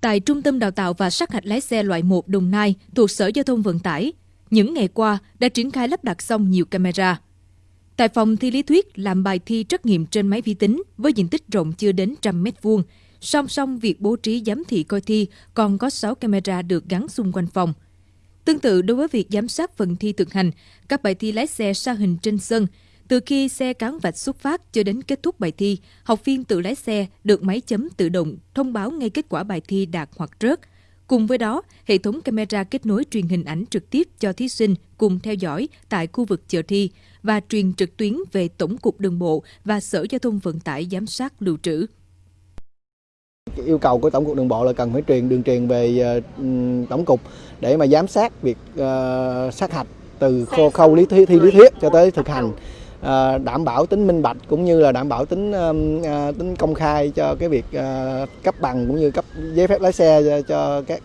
Tại Trung tâm Đào tạo và sát hạch lái xe loại 1 Đồng Nai thuộc Sở Giao thông Vận tải, những ngày qua đã triển khai lắp đặt xong nhiều camera. Tại phòng thi lý thuyết làm bài thi trắc nghiệm trên máy vi tính với diện tích rộng chưa đến trăm mét vuông, song song việc bố trí giám thị coi thi còn có 6 camera được gắn xung quanh phòng. Tương tự đối với việc giám sát phần thi thực hành, các bài thi lái xe sa hình trên sân, từ khi xe cán vạch xuất phát cho đến kết thúc bài thi, học viên tự lái xe được máy chấm tự động thông báo ngay kết quả bài thi đạt hoặc rớt. Cùng với đó, hệ thống camera kết nối truyền hình ảnh trực tiếp cho thí sinh cùng theo dõi tại khu vực chờ thi và truyền trực tuyến về Tổng cục Đường bộ và Sở Giao thông Vận tải giám sát lưu trữ. Yêu cầu của Tổng cục Đường bộ là cần phải truyền đường truyền về uh, Tổng cục để mà giám sát việc uh, sát hạch từ khâu, khâu lý thuyết, thi lý thuyết cho tới thực hành. Ờ, đảm bảo tính minh bạch cũng như là đảm bảo tính ờ, tính công khai cho cái việc ờ, cấp bằng cũng như cấp giấy phép lái xe cho, các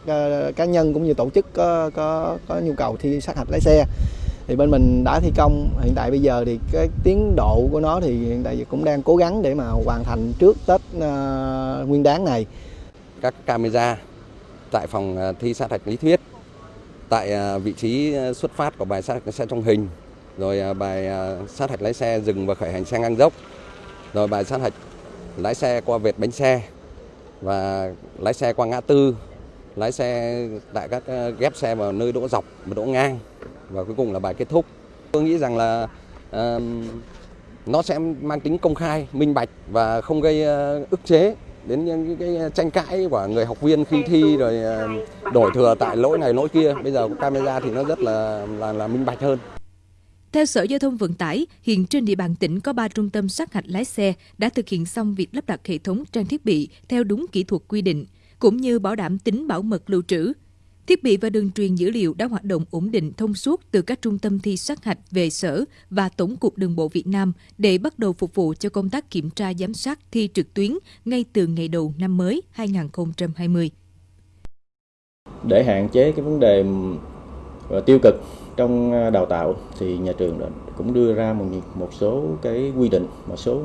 cá nhân cũng như tổ chức có có có nhu cầu thi sát hạch lái xe thì bên mình đã thi công hiện tại bây giờ thì cái tiến độ của nó thì hiện tại cũng đang cố gắng để mà hoàn thành trước Tết uh, Nguyên đáng này. Các camera tại phòng thi sát hạch lý thuyết, tại vị trí xuất phát của bài sát hạch xe trong hình rồi à, bài à, sát hạch lái xe dừng và khởi hành xe ngang dốc, rồi bài sát hạch lái xe qua vệt bánh xe và lái xe qua ngã tư, lái xe tại các à, ghép xe vào nơi đỗ dọc và đỗ ngang và cuối cùng là bài kết thúc. Tôi nghĩ rằng là uh, nó sẽ mang tính công khai, minh bạch và không gây uh, ức chế đến những cái tranh cãi của người học viên khi thi rồi đổi thừa tại lỗi này lỗi kia. Bây giờ có camera thì nó rất là là, là minh bạch hơn. Theo Sở Giao thông Vận tải, hiện trên địa bàn tỉnh có 3 trung tâm sát hạch lái xe đã thực hiện xong việc lắp đặt hệ thống trang thiết bị theo đúng kỹ thuật quy định, cũng như bảo đảm tính bảo mật lưu trữ. Thiết bị và đường truyền dữ liệu đã hoạt động ổn định thông suốt từ các trung tâm thi sát hạch về sở và Tổng cục Đường bộ Việt Nam để bắt đầu phục vụ cho công tác kiểm tra giám sát thi trực tuyến ngay từ ngày đầu năm mới 2020. Để hạn chế cái vấn đề tiêu cực trong à, đào tạo thì nhà trường cũng đưa ra một một số cái quy định một số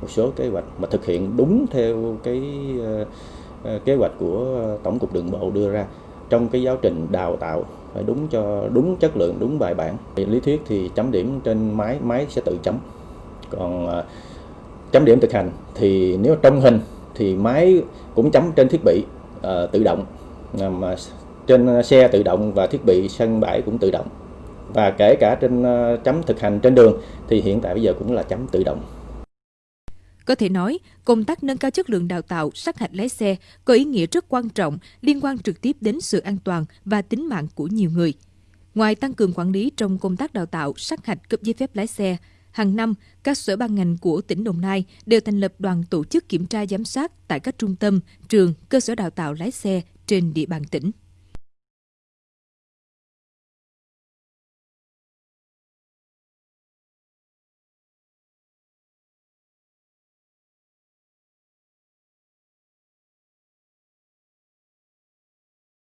một số kế hoạch mà thực hiện đúng theo cái à, à, kế hoạch của tổng cục đường bộ đưa ra. Trong cái giáo trình đào tạo phải đúng cho đúng chất lượng đúng bài bản. Lý thuyết thì chấm điểm trên máy máy sẽ tự chấm. Còn chấm điểm thực hành thì nếu trong hình thì máy cũng chấm trên thiết bị uh, tự động. Mà trên ờ, xe tự động và thiết bị sân bãi cũng tự động và kể cả trên ờ, chấm thực hành trên đường thì hiện tại bây giờ cũng là chấm tự động. Có thể nói, công tác nâng cao chất lượng đào tạo sát hạch lái xe có ý nghĩa rất quan trọng liên quan trực tiếp đến sự an toàn và tính mạng của nhiều người. Ngoài tăng cường quản lý trong công tác đào tạo sát hạch cấp giấy phép lái xe, hàng năm các sở ban ngành của tỉnh Đồng Nai đều thành lập đoàn tổ chức kiểm tra giám sát tại các trung tâm, trường, cơ sở đào tạo lái xe trên địa bàn tỉnh.